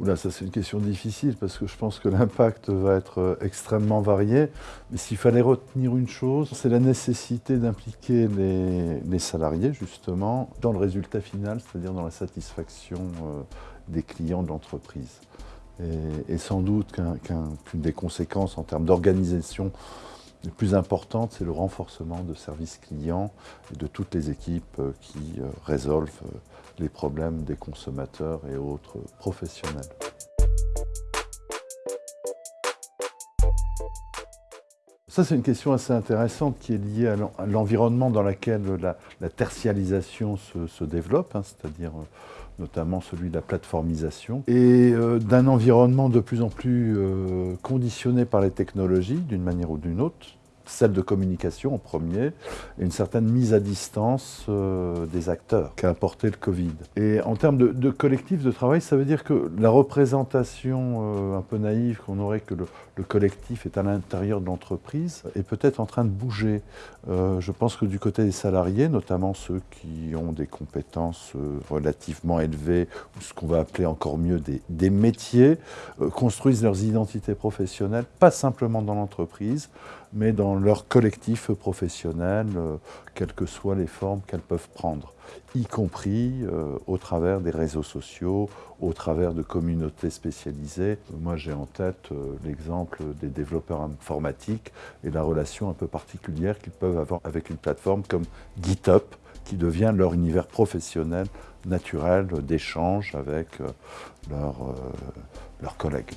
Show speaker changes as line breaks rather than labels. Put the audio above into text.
Oula, ça c'est une question difficile parce que je pense que l'impact va être euh, extrêmement varié. Mais s'il fallait retenir une chose, c'est la nécessité d'impliquer les, salariés justement dans le résultat final, c'est-à-dire dans la satisfaction euh, des clients de l'entreprise. Et, sans doute qu'une des conséquences en termes d'organisation les plus importantes, c'est le renforcement de services clients et de toutes les équipes euh, qui résolvent les problèmes des consommateurs et autres professionnels. Ça, c'est une question assez intéressante qui est liée à l'environnement dans lequel la, tertialisation se, développe, hein, c'est-à-dire euh, notamment celui de la plateformisation, et euh, d'un environnement de plus en plus euh, conditionné par les technologies, d'une manière ou d'une autre, celle de communication en premier, et une certaine mise à distance euh, des acteurs qu'a apporté le Covid. Et en termes de, collectif de travail, ça veut dire que la représentation euh, un peu naïve qu'on aurait que le, collectif est à l'intérieur de l'entreprise est peut-être en train de bouger. Euh, je pense que du côté des salariés, notamment ceux qui ont des compétences relativement élevées, ou ce qu'on va appeler encore mieux des métiers, construisent leurs identités professionnelles, pas simplement dans l'entreprise, mais dans leur collectif professionnel, euh, quelles que soient les formes qu'elles peuvent prendre, y compris euh, au travers des réseaux sociaux, au travers de communautés spécialisées. Moi, j'ai en tête euh, l'exemple des développeurs informatiques et la relation un peu particulière qu'ils peuvent avoir avec une plateforme comme GitHub, qui devient leur univers professionnel naturel d'échange avec leurs collègues.